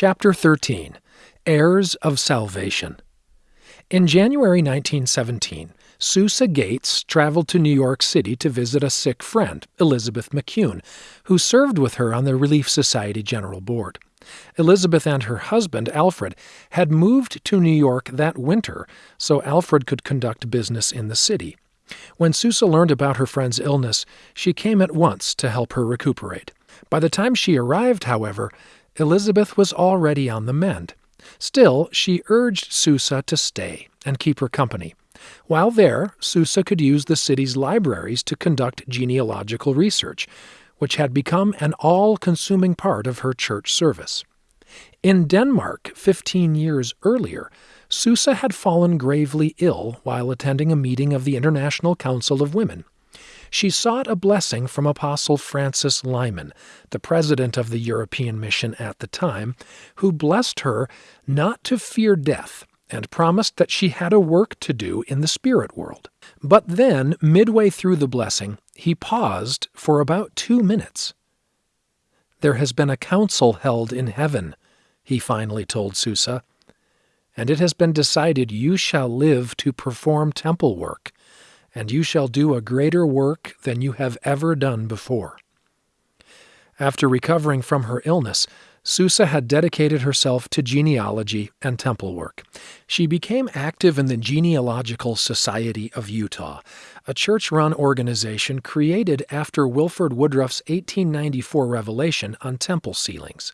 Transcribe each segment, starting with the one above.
Chapter 13 Heirs of Salvation. In January 1917, Susa Gates traveled to New York City to visit a sick friend, Elizabeth McCune, who served with her on the Relief Society General Board. Elizabeth and her husband, Alfred, had moved to New York that winter so Alfred could conduct business in the city. When Susa learned about her friend's illness, she came at once to help her recuperate. By the time she arrived, however, Elizabeth was already on the mend. Still, she urged Susa to stay and keep her company. While there, Susa could use the city's libraries to conduct genealogical research, which had become an all consuming part of her church service. In Denmark, 15 years earlier, Susa had fallen gravely ill while attending a meeting of the International Council of Women. She sought a blessing from Apostle Francis Lyman, the president of the European Mission at the time, who blessed her not to fear death and promised that she had a work to do in the spirit world. But then, midway through the blessing, he paused for about two minutes. There has been a council held in heaven, he finally told Susa, and it has been decided you shall live to perform temple work, and you shall do a greater work than you have ever done before. After recovering from her illness, Susa had dedicated herself to genealogy and temple work. She became active in the Genealogical Society of Utah, a church run organization created after Wilford Woodruff's 1894 revelation on temple sealings.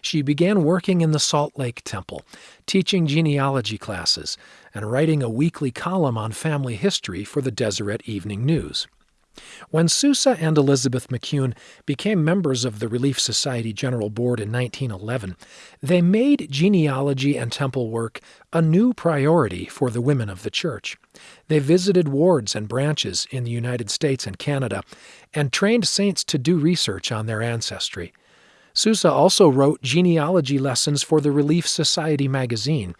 She began working in the Salt Lake Temple, teaching genealogy classes, and writing a weekly column on family history for the Deseret Evening News. When Susa and Elizabeth McCune became members of the Relief Society General Board in 1911, they made genealogy and temple work a new priority for the women of the church. They visited wards and branches in the United States and Canada and trained saints to do research on their ancestry. Susa also wrote genealogy lessons for the Relief Society magazine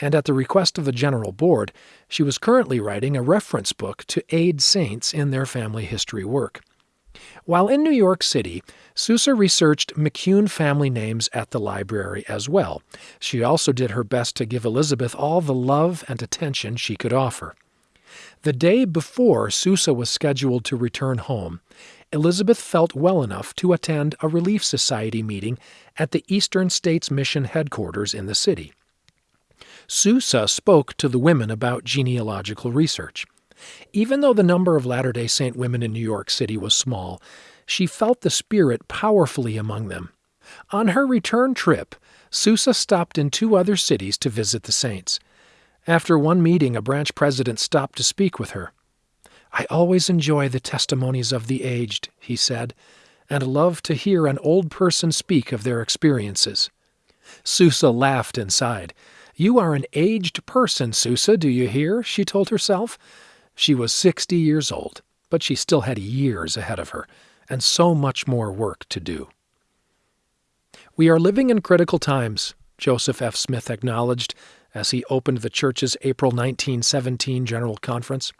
and at the request of the General Board, she was currently writing a reference book to aid saints in their family history work. While in New York City, Susa researched McCune family names at the library as well. She also did her best to give Elizabeth all the love and attention she could offer. The day before Susa was scheduled to return home, Elizabeth felt well enough to attend a Relief Society meeting at the Eastern States Mission headquarters in the city. Susa spoke to the women about genealogical research. Even though the number of Latter day Saint women in New York City was small, she felt the Spirit powerfully among them. On her return trip, Susa stopped in two other cities to visit the saints. After one meeting, a branch president stopped to speak with her. I always enjoy the testimonies of the aged, he said, and love to hear an old person speak of their experiences. Susa laughed inside. You are an aged person, Susa, do you hear? she told herself. She was sixty years old, but she still had years ahead of her, and so much more work to do. We are living in critical times, Joseph F. Smith acknowledged as he opened the church's April 1917 General Conference.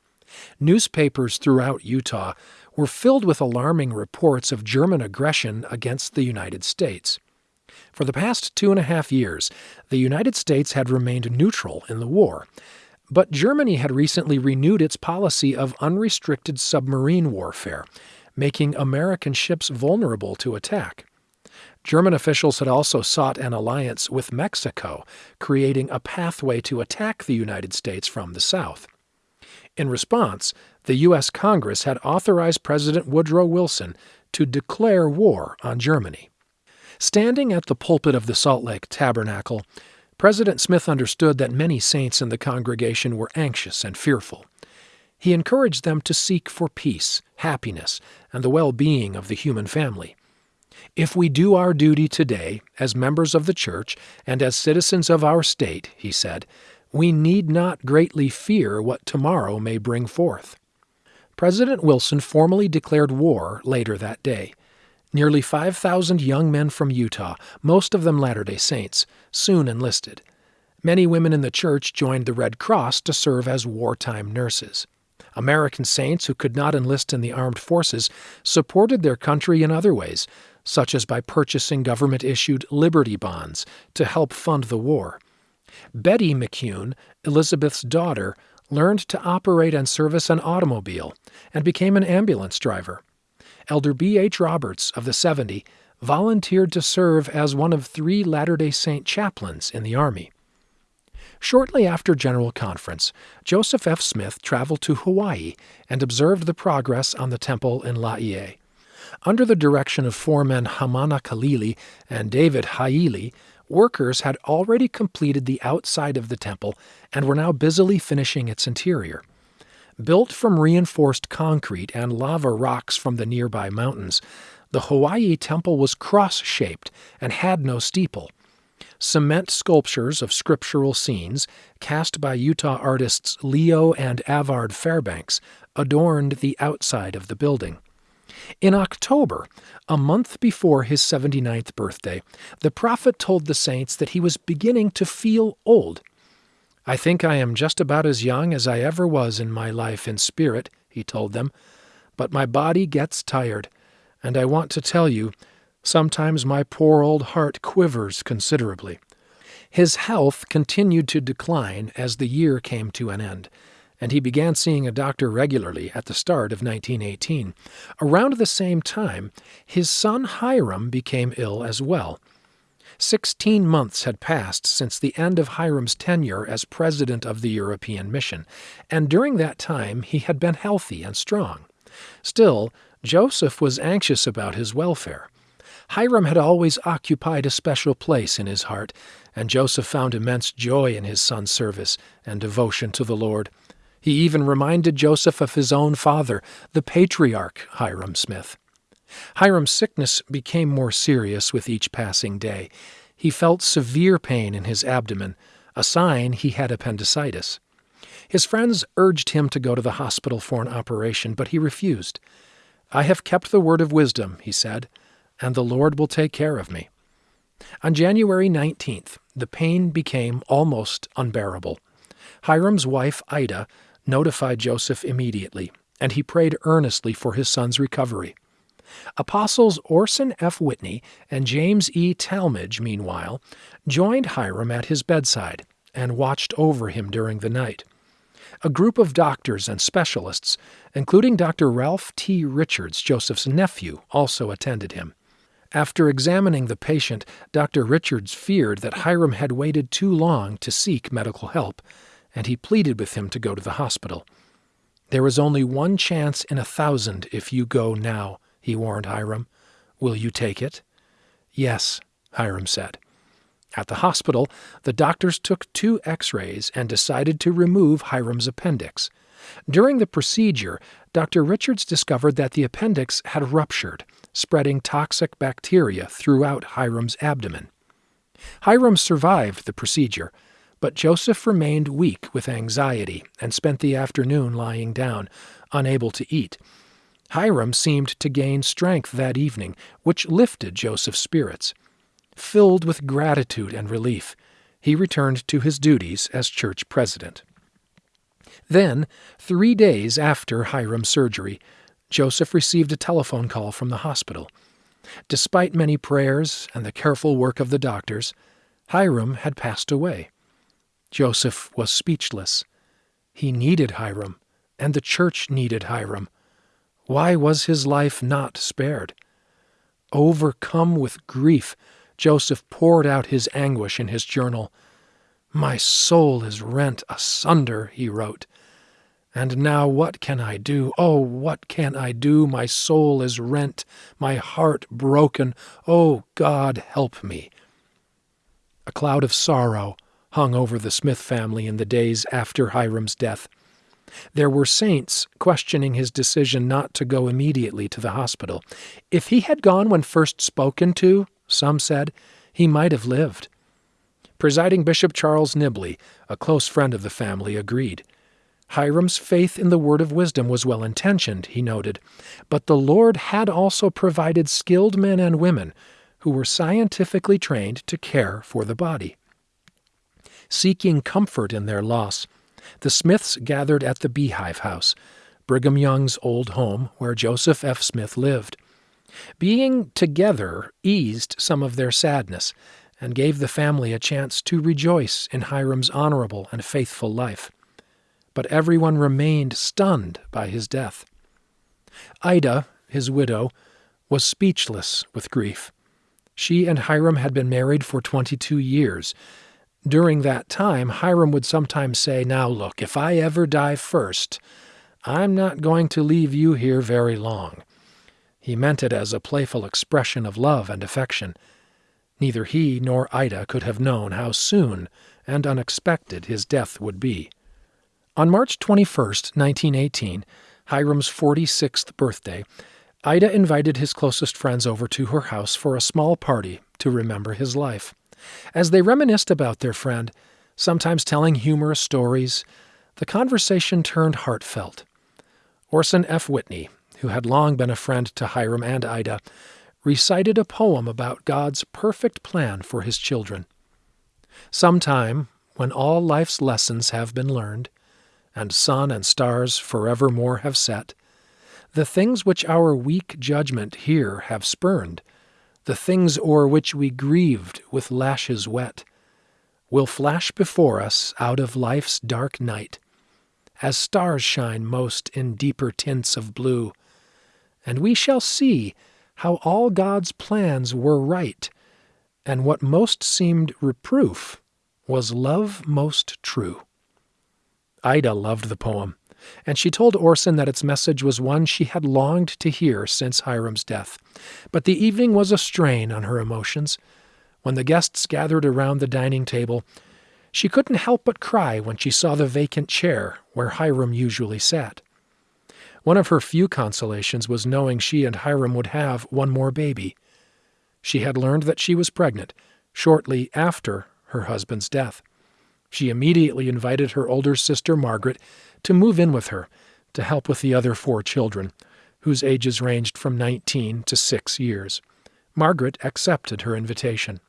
Newspapers throughout Utah were filled with alarming reports of German aggression against the United States. For the past two and a half years, the United States had remained neutral in the war. But Germany had recently renewed its policy of unrestricted submarine warfare, making American ships vulnerable to attack. German officials had also sought an alliance with Mexico, creating a pathway to attack the United States from the south. In response, the U.S. Congress had authorized President Woodrow Wilson to declare war on Germany. Standing at the pulpit of the Salt Lake Tabernacle, President Smith understood that many saints in the congregation were anxious and fearful. He encouraged them to seek for peace, happiness, and the well being of the human family. If we do our duty today as members of the church and as citizens of our state, he said, we need not greatly fear what tomorrow may bring forth. President Wilson formally declared war later that day. Nearly 5,000 young men from Utah, most of them Latter day Saints, soon enlisted. Many women in the church joined the Red Cross to serve as wartime nurses. American saints who could not enlist in the armed forces supported their country in other ways, such as by purchasing government issued Liberty bonds to help fund the war. Betty McCune, Elizabeth's daughter, learned to operate and service an automobile and became an ambulance driver. Elder B. H. Roberts of the 70 volunteered to serve as one of three Latter day Saint chaplains in the Army. Shortly after General Conference, Joseph F. Smith traveled to Hawaii and observed the progress on the temple in Laie. Under the direction of foremen Hamana Kalili and David Haili, workers had already completed the outside of the temple and were now busily finishing its interior. Built from reinforced concrete and lava rocks from the nearby mountains, the Hawaii temple was cross shaped and had no steeple. Cement sculptures of scriptural scenes, cast by Utah artists Leo and Avard Fairbanks, adorned the outside of the building. In October, a month before his 79th birthday, the prophet told the saints that he was beginning to feel old. I think I am just about as young as I ever was in my life in spirit, he told them, but my body gets tired, and I want to tell you, sometimes my poor old heart quivers considerably. His health continued to decline as the year came to an end and he began seeing a doctor regularly at the start of 1918. Around the same time, his son Hyrum became ill as well. Sixteen months had passed since the end of Hyrum's tenure as president of the European Mission, and during that time he had been healthy and strong. Still, Joseph was anxious about his welfare. Hyrum had always occupied a special place in his heart, and Joseph found immense joy in his son's service and devotion to the Lord. He even reminded Joseph of his own father, the patriarch Hyrum Smith. Hyrum's sickness became more serious with each passing day. He felt severe pain in his abdomen, a sign he had appendicitis. His friends urged him to go to the hospital for an operation, but he refused. I have kept the word of wisdom, he said, and the Lord will take care of me. On January 19th, the pain became almost unbearable. Hyrum's wife, Ida, notified Joseph immediately, and he prayed earnestly for his son's recovery. Apostles Orson F. Whitney and James E. Talmage, meanwhile, joined Hyrum at his bedside and watched over him during the night. A group of doctors and specialists, including Dr. Ralph T. Richards, Joseph's nephew, also attended him. After examining the patient, Dr. Richards feared that Hyrum had waited too long to seek medical help and he pleaded with him to go to the hospital. There is only one chance in a thousand if you go now, he warned Hyrum. Will you take it? Yes, Hyrum said. At the hospital, the doctors took two x rays and decided to remove Hyrum's appendix. During the procedure, Dr. Richards discovered that the appendix had ruptured, spreading toxic bacteria throughout Hyrum's abdomen. Hyrum survived the procedure but Joseph remained weak with anxiety and spent the afternoon lying down, unable to eat. Hyrum seemed to gain strength that evening, which lifted Joseph's spirits. Filled with gratitude and relief, he returned to his duties as church president. Then, three days after Hyrum's surgery, Joseph received a telephone call from the hospital. Despite many prayers and the careful work of the doctors, Hyrum had passed away. Joseph was speechless. He needed Hyrum, and the church needed Hyrum. Why was his life not spared? Overcome with grief, Joseph poured out his anguish in his journal. My soul is rent asunder, he wrote. And now what can I do? Oh, what can I do? My soul is rent, my heart broken. Oh, God, help me. A cloud of sorrow hung over the Smith family in the days after Hyrum's death. There were saints questioning his decision not to go immediately to the hospital. If he had gone when first spoken to, some said, he might have lived. Presiding Bishop Charles Nibley, a close friend of the family, agreed. Hyrum's faith in the word of wisdom was well intentioned, he noted, but the Lord had also provided skilled men and women who were scientifically trained to care for the body seeking comfort in their loss. The Smiths gathered at the Beehive House, Brigham Young's old home where Joseph F. Smith lived. Being together eased some of their sadness and gave the family a chance to rejoice in Hyrum's honorable and faithful life. But everyone remained stunned by his death. Ida, his widow, was speechless with grief. She and Hyrum had been married for 22 years. During that time, Hyrum would sometimes say, Now look, if I ever die first, I'm not going to leave you here very long. He meant it as a playful expression of love and affection. Neither he nor Ida could have known how soon and unexpected his death would be. On March 21, 1918, Hyrum's 46th birthday, Ida invited his closest friends over to her house for a small party to remember his life. As they reminisced about their friend, sometimes telling humorous stories, the conversation turned heartfelt. Orson F. Whitney, who had long been a friend to Hyrum and Ida, recited a poem about God's perfect plan for his children. Sometime, when all life's lessons have been learned, and sun and stars forevermore have set, the things which our weak judgment here have spurned, the things o'er which we grieved with lashes wet, will flash before us out of life's dark night, as stars shine most in deeper tints of blue, and we shall see how all God's plans were right, and what most seemed reproof was love most true. Ida loved the poem and she told Orson that its message was one she had longed to hear since Hyrum's death. But the evening was a strain on her emotions. When the guests gathered around the dining table, she couldn't help but cry when she saw the vacant chair where Hyrum usually sat. One of her few consolations was knowing she and Hyrum would have one more baby. She had learned that she was pregnant shortly after her husband's death. She immediately invited her older sister Margaret to move in with her to help with the other four children, whose ages ranged from 19 to 6 years. Margaret accepted her invitation.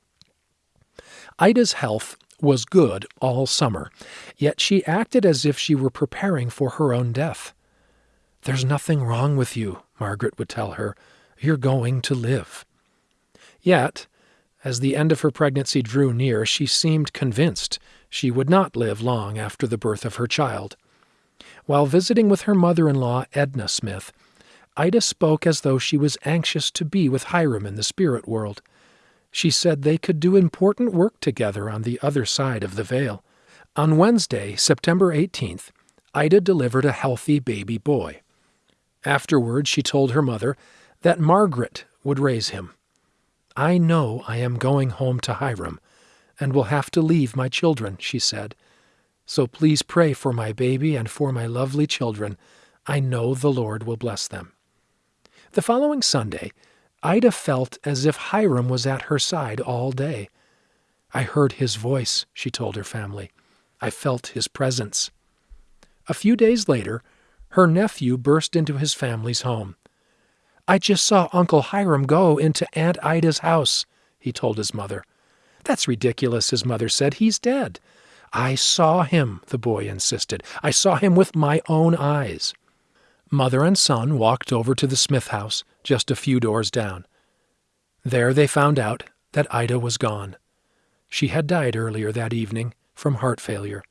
Ida's health was good all summer, yet she acted as if she were preparing for her own death. There's nothing wrong with you, Margaret would tell her. You're going to live. Yet, as the end of her pregnancy drew near, she seemed convinced she would not live long after the birth of her child. While visiting with her mother in law, Edna Smith, Ida spoke as though she was anxious to be with Hyrum in the spirit world. She said they could do important work together on the other side of the veil. On Wednesday, September 18th, Ida delivered a healthy baby boy. Afterward, she told her mother that Margaret would raise him. I know I am going home to Hyrum, and will have to leave my children, she said. So please pray for my baby and for my lovely children. I know the Lord will bless them. The following Sunday, Ida felt as if Hyrum was at her side all day. I heard his voice, she told her family. I felt his presence. A few days later, her nephew burst into his family's home. I just saw Uncle Hyrum go into Aunt Ida's house, he told his mother. That's ridiculous, his mother said. He's dead. I saw him, the boy insisted. I saw him with my own eyes. Mother and son walked over to the Smith house, just a few doors down. There they found out that Ida was gone. She had died earlier that evening from heart failure.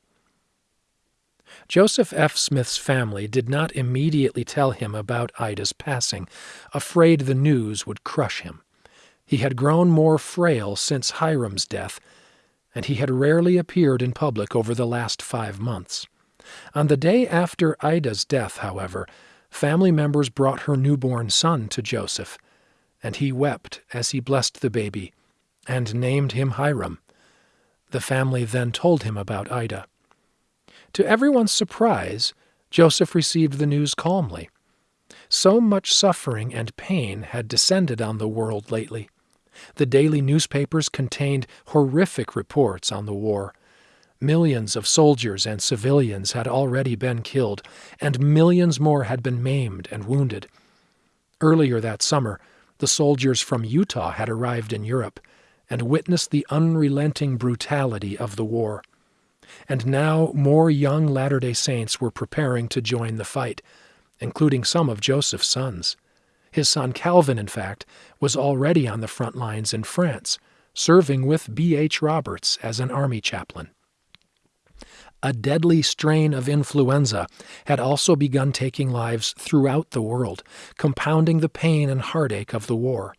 Joseph F. Smith's family did not immediately tell him about Ida's passing, afraid the news would crush him. He had grown more frail since Hyrum's death, and he had rarely appeared in public over the last five months. On the day after Ida's death, however, family members brought her newborn son to Joseph, and he wept as he blessed the baby and named him Hyrum. The family then told him about Ida. To everyone's surprise, Joseph received the news calmly. So much suffering and pain had descended on the world lately. The daily newspapers contained horrific reports on the war. Millions of soldiers and civilians had already been killed, and millions more had been maimed and wounded. Earlier that summer, the soldiers from Utah had arrived in Europe and witnessed the unrelenting brutality of the war and now more young Latter day Saints were preparing to join the fight, including some of Joseph's sons. His son Calvin, in fact, was already on the front lines in France, serving with B. H. Roberts as an army chaplain. A deadly strain of influenza had also begun taking lives throughout the world, compounding the pain and heartache of the war.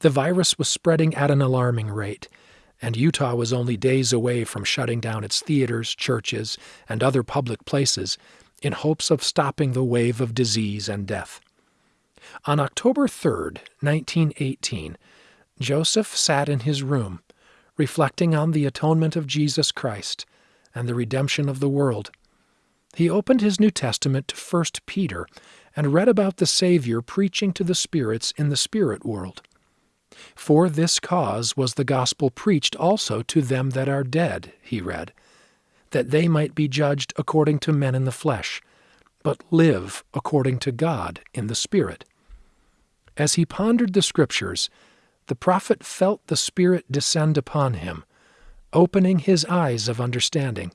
The virus was spreading at an alarming rate, and Utah was only days away from shutting down its theaters, churches, and other public places in hopes of stopping the wave of disease and death. On October 3rd, 1918, Joseph sat in his room, reflecting on the atonement of Jesus Christ and the redemption of the world. He opened his New Testament to 1 Peter and read about the Savior preaching to the spirits in the spirit world. For this cause was the gospel preached also to them that are dead, he read, that they might be judged according to men in the flesh, but live according to God in the Spirit. As he pondered the Scriptures, the prophet felt the Spirit descend upon him, opening his eyes of understanding.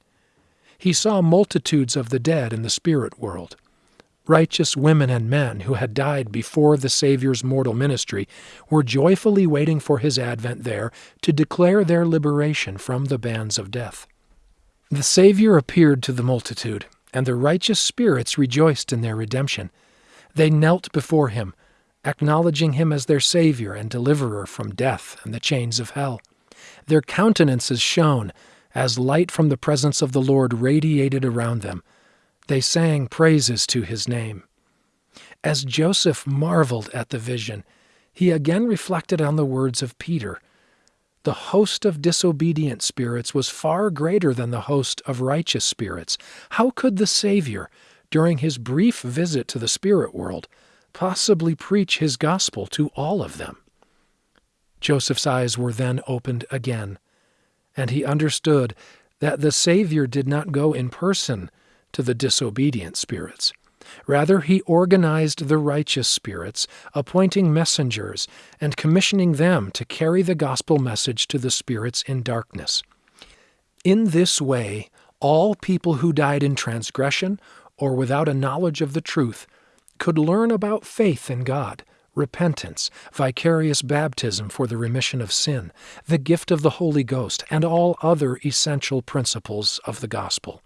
He saw multitudes of the dead in the spirit world. Righteous women and men who had died before the Savior's mortal ministry were joyfully waiting for his advent there to declare their liberation from the bands of death. The Savior appeared to the multitude, and the righteous spirits rejoiced in their redemption. They knelt before him, acknowledging him as their Savior and deliverer from death and the chains of hell. Their countenances shone as light from the presence of the Lord radiated around them. They sang praises to his name. As Joseph marveled at the vision, he again reflected on the words of Peter. The host of disobedient spirits was far greater than the host of righteous spirits. How could the Savior, during his brief visit to the spirit world, possibly preach his gospel to all of them? Joseph's eyes were then opened again, and he understood that the Savior did not go in person to the disobedient spirits. Rather, he organized the righteous spirits, appointing messengers and commissioning them to carry the gospel message to the spirits in darkness. In this way, all people who died in transgression or without a knowledge of the truth could learn about faith in God, repentance, vicarious baptism for the remission of sin, the gift of the Holy Ghost, and all other essential principles of the gospel.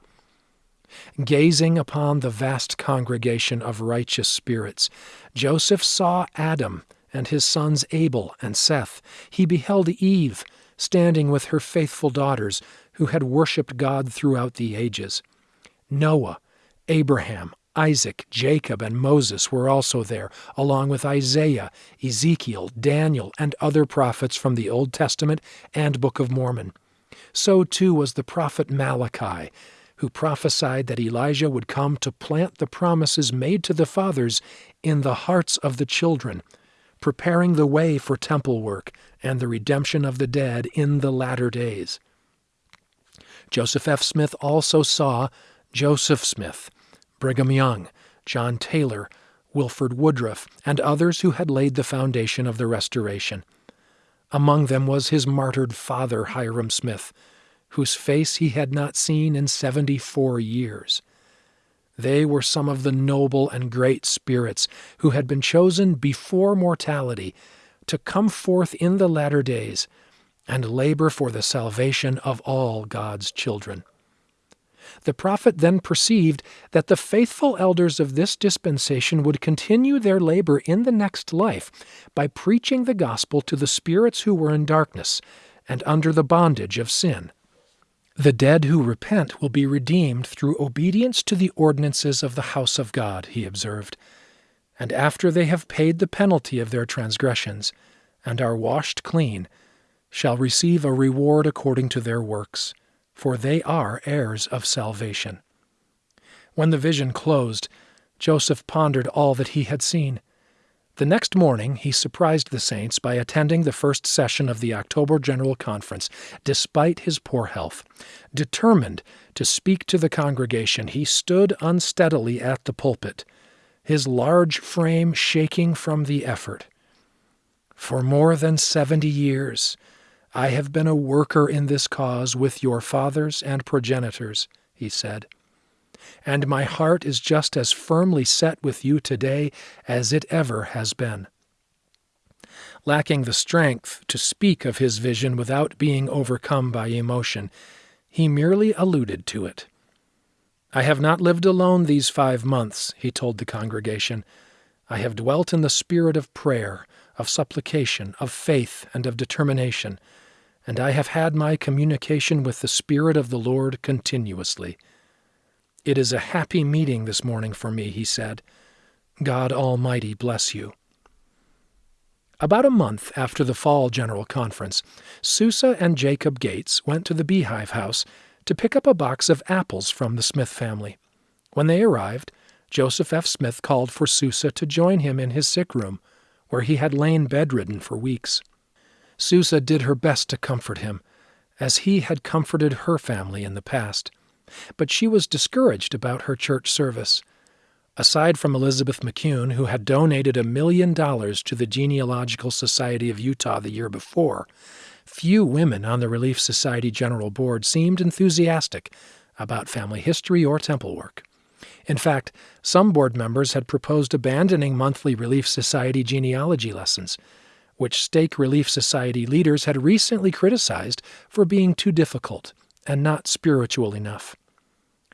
Gazing upon the vast congregation of righteous spirits, Joseph saw Adam and his sons Abel and Seth. He beheld Eve standing with her faithful daughters who had worshipped God throughout the ages. Noah, Abraham, Isaac, Jacob, and Moses were also there, along with Isaiah, Ezekiel, Daniel, and other prophets from the Old Testament and Book of Mormon. So too was the prophet Malachi, who prophesied that Elijah would come to plant the promises made to the fathers in the hearts of the children, preparing the way for temple work and the redemption of the dead in the latter days. Joseph F. Smith also saw Joseph Smith, Brigham Young, John Taylor, Wilford Woodruff, and others who had laid the foundation of the Restoration. Among them was his martyred father, Hyrum Smith, whose face he had not seen in seventy four years. They were some of the noble and great spirits who had been chosen before mortality to come forth in the latter days and labor for the salvation of all God's children. The prophet then perceived that the faithful elders of this dispensation would continue their labor in the next life by preaching the gospel to the spirits who were in darkness and under the bondage of sin. The dead who repent will be redeemed through obedience to the ordinances of the house of God, he observed. And after they have paid the penalty of their transgressions, and are washed clean, shall receive a reward according to their works for they are heirs of salvation. When the vision closed, Joseph pondered all that he had seen. The next morning, he surprised the saints by attending the first session of the October General Conference, despite his poor health. Determined to speak to the congregation, he stood unsteadily at the pulpit, his large frame shaking from the effort. For more than seventy years, I have been a worker in this cause with your fathers and progenitors, he said. and my heart is just as firmly set with you today as it ever has been. Lacking the strength to speak of his vision without being overcome by emotion, he merely alluded to it. I have not lived alone these five months, he told the congregation. I have dwelt in the spirit of prayer, of supplication, of faith, and of determination, and I have had my communication with the Spirit of the Lord continuously. It is a happy meeting this morning for me, he said. God Almighty bless you. About a month after the fall General Conference, Susa and Jacob Gates went to the Beehive House to pick up a box of apples from the Smith family. When they arrived, Joseph F. Smith called for Susa to join him in his sick room, where he had lain bedridden for weeks. Susa did her best to comfort him, as he had comforted her family in the past. But she was discouraged about her church service. Aside from Elizabeth McCune, who had donated a million dollars to the Genealogical Society of Utah the year before, Few women on the Relief Society General Board seemed enthusiastic about family history or temple work. In fact, some board members had proposed abandoning monthly Relief Society genealogy lessons, which Stake Relief Society leaders had recently criticized for being too difficult and not spiritual enough.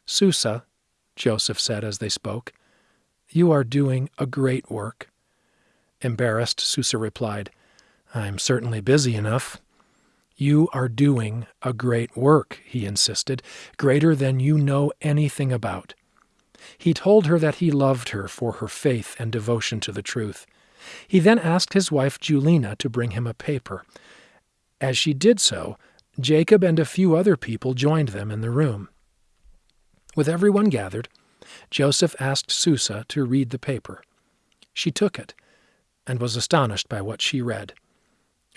Susa, Joseph said as they spoke, you are doing a great work. Embarrassed, Susa replied, I'm certainly busy enough. You are doing a great work, he insisted, greater than you know anything about. He told her that he loved her for her faith and devotion to the truth. He then asked his wife Julina to bring him a paper. As she did so, Jacob and a few other people joined them in the room. With everyone gathered, Joseph asked Susa to read the paper. She took it and was astonished by what she read.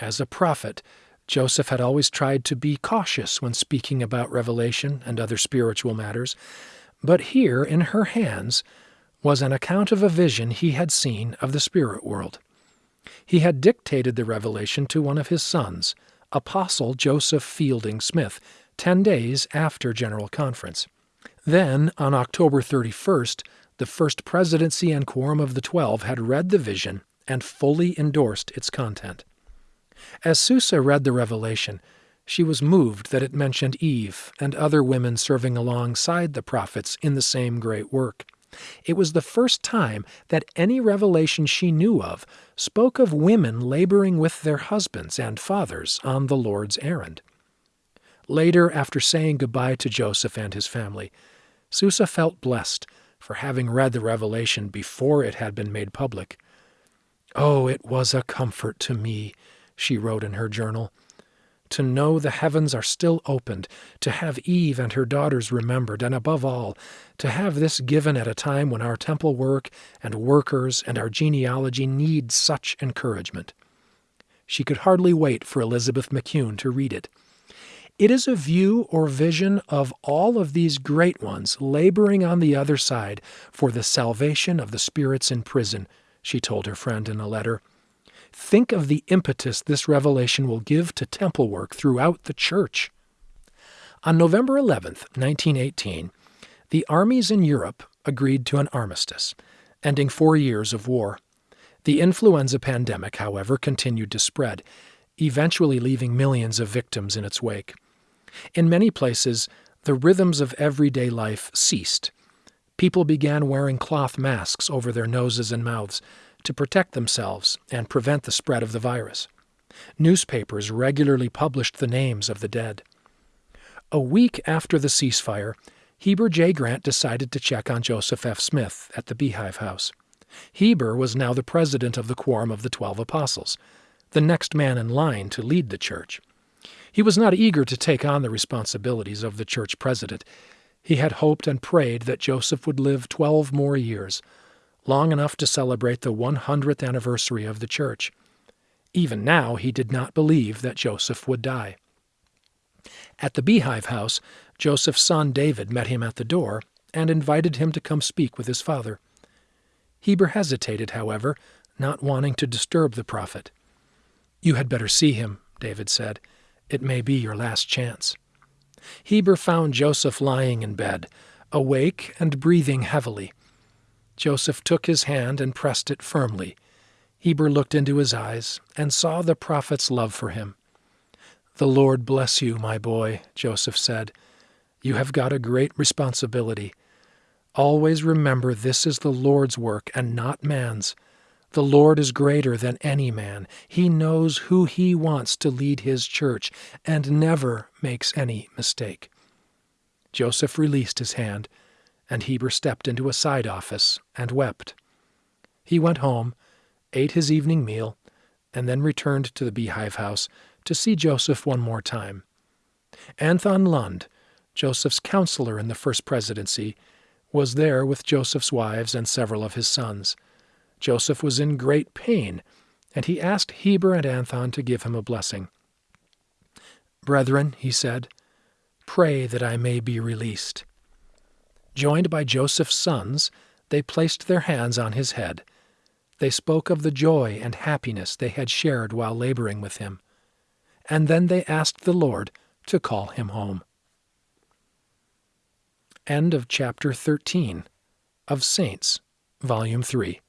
As a prophet, Joseph had always tried to be cautious when speaking about revelation and other spiritual matters, but here in her hands was an account of a vision he had seen of the spirit world. He had dictated the revelation to one of his sons, Apostle Joseph Fielding Smith, ten days after General Conference. Then, on October 31st, the First Presidency and Quorum of the Twelve had read the vision and fully endorsed its content. As Susa read the revelation, she was moved that it mentioned Eve and other women serving alongside the prophets in the same great work. It was the first time that any revelation she knew of spoke of women laboring with their husbands and fathers on the Lord's errand. Later, after saying goodbye to Joseph and his family, Susa felt blessed for having read the revelation before it had been made public. Oh, it was a comfort to me she wrote in her journal. To know the heavens are still opened, to have Eve and her daughters remembered, and above all, to have this given at a time when our temple work and workers and our genealogy need such encouragement. She could hardly wait for Elizabeth McCune to read it. It is a view or vision of all of these great ones laboring on the other side for the salvation of the spirits in prison, she told her friend in a letter. Think of the impetus this revelation will give to temple work throughout the church. On November 11, 1918, the armies in Europe agreed to an armistice, ending four years of war. The influenza pandemic, however, continued to spread, eventually leaving millions of victims in its wake. In many places, the rhythms of everyday life ceased. People began wearing cloth masks over their noses and mouths, to protect themselves and prevent the spread of the virus. Newspapers regularly published the names of the dead. A week after the ceasefire, Heber J. Grant decided to check on Joseph F. Smith at the Beehive House. Heber was now the president of the Quorum of the Twelve Apostles, the next man in line to lead the church. He was not eager to take on the responsibilities of the church president. He had hoped and prayed that Joseph would live twelve more years, long enough to celebrate the 100th anniversary of the church. Even now, he did not believe that Joseph would die. At the Beehive House, Joseph's son David met him at the door and invited him to come speak with his father. Heber hesitated, however, not wanting to disturb the prophet. You had better see him, David said. It may be your last chance. Heber found Joseph lying in bed, awake and breathing heavily. Joseph took his hand and pressed it firmly. Heber looked into his eyes and saw the prophet's love for him. The Lord bless you, my boy, Joseph said. You have got a great responsibility. Always remember this is the Lord's work and not man's. The Lord is greater than any man. He knows who he wants to lead his church and never makes any mistake. Joseph released his hand, and Heber stepped into a side office and wept. He went home, ate his evening meal, and then returned to the beehive house to see Joseph one more time. Anthon Lund, Joseph's counselor in the first presidency, was there with Joseph's wives and several of his sons. Joseph was in great pain, and he asked Heber and Anthon to give him a blessing. Brethren, he said, pray that I may be released. Joined by Joseph's sons, they placed their hands on his head. They spoke of the joy and happiness they had shared while laboring with him. And then they asked the Lord to call him home. End of chapter 13 of Saints, Volume 3.